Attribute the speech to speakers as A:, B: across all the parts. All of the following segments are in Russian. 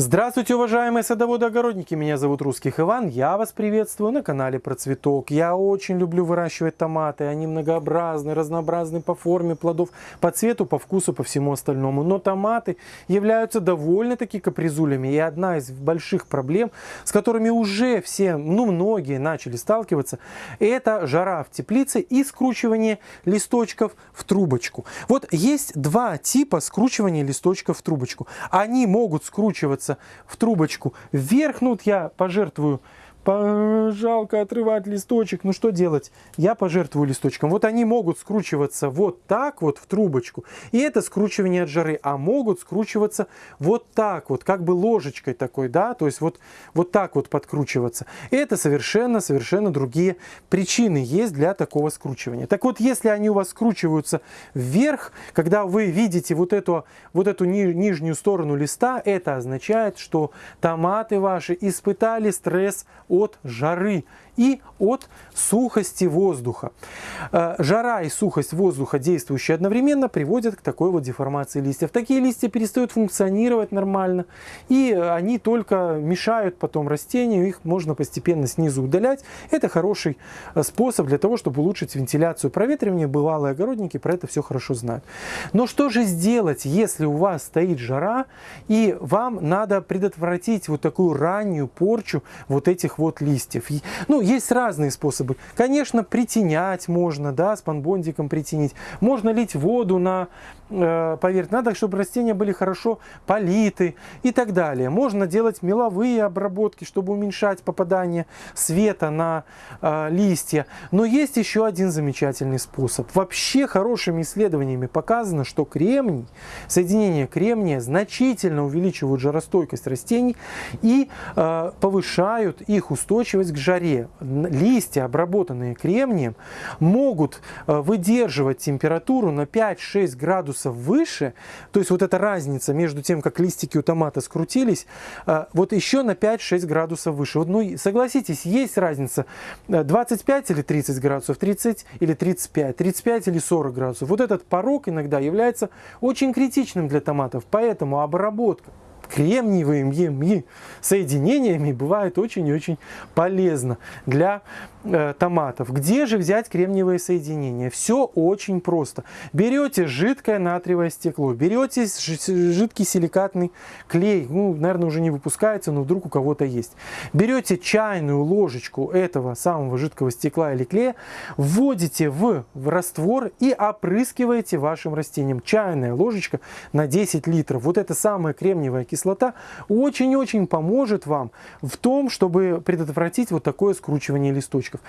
A: Здравствуйте, уважаемые садоводы-огородники! Меня зовут Русских Иван, я вас приветствую на канале Про Цветок. Я очень люблю выращивать томаты, они многообразны, разнообразны по форме плодов, по цвету, по вкусу, по всему остальному. Но томаты являются довольно-таки капризулями. И одна из больших проблем, с которыми уже все, ну многие начали сталкиваться, это жара в теплице и скручивание листочков в трубочку. Вот есть два типа скручивания листочков в трубочку. Они могут скручиваться в трубочку вверх. Ну, вот я пожертвую жалко отрывать листочек, ну что делать? Я пожертвую листочком. Вот они могут скручиваться вот так вот в трубочку, и это скручивание от жары, а могут скручиваться вот так вот, как бы ложечкой такой, да, то есть вот, вот так вот подкручиваться. Это совершенно-совершенно другие причины есть для такого скручивания. Так вот, если они у вас скручиваются вверх, когда вы видите вот эту, вот эту ни, нижнюю сторону листа, это означает, что томаты ваши испытали стресс от жары и от сухости воздуха. Э, жара и сухость воздуха, действующие одновременно, приводят к такой вот деформации листьев. Такие листья перестают функционировать нормально, и они только мешают потом растению, их можно постепенно снизу удалять. Это хороший э, способ для того, чтобы улучшить вентиляцию проветривания. Бывалые огородники про это все хорошо знают. Но что же сделать, если у вас стоит жара, и вам надо предотвратить вот такую раннюю порчу вот этих вот листьев? Ну, есть разные способы. Конечно, притенять можно, да, с панбондиком притенить. Можно лить воду на э, поверхность. Надо, чтобы растения были хорошо политы и так далее. Можно делать меловые обработки, чтобы уменьшать попадание света на э, листья. Но есть еще один замечательный способ. Вообще хорошими исследованиями показано, что кремний, соединение кремния значительно увеличивают жаростойкость растений и э, повышают их устойчивость к жаре листья, обработанные кремнием, могут э, выдерживать температуру на 5-6 градусов выше, то есть вот эта разница между тем, как листики у томата скрутились, э, вот еще на 5-6 градусов выше. Вот, ну, согласитесь, есть разница 25 э, или 30 градусов, 30 или 35, 35 или 40 градусов. Вот этот порог иногда является очень критичным для томатов, поэтому обработка кремниевыми соединениями бывает очень и очень полезно для э, томатов. Где же взять кремниевые соединения? Все очень просто. Берете жидкое натриевое стекло, берете жидкий силикатный клей, ну, наверное, уже не выпускается, но вдруг у кого-то есть. Берете чайную ложечку этого самого жидкого стекла или клея, вводите в, в раствор и опрыскиваете вашим растением. Чайная ложечка на 10 литров. Вот это самая кремниевая кислота кислота очень-очень поможет вам в том, чтобы предотвратить вот такое скручивание листочков.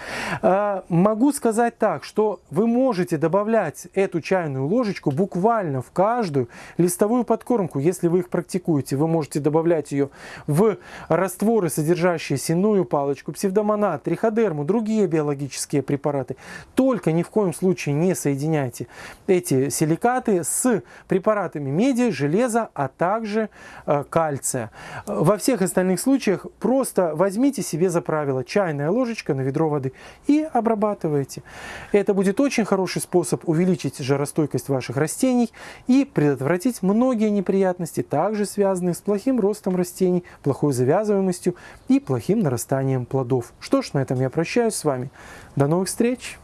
A: А, могу сказать так, что вы можете добавлять эту чайную ложечку буквально в каждую листовую подкормку, если вы их практикуете. Вы можете добавлять ее в растворы, содержащие сенную палочку, псевдомонат, триходерму, другие биологические препараты. Только ни в коем случае не соединяйте эти силикаты с препаратами меди, железа, а также э, кальция. Во всех остальных случаях просто возьмите себе за правило чайная ложечка на ведро воды и обрабатывайте. Это будет очень хороший способ увеличить жаростойкость ваших растений и предотвратить многие неприятности, также связанные с плохим ростом растений, плохой завязываемостью и плохим нарастанием плодов. Что ж, на этом я прощаюсь с вами. До новых встреч!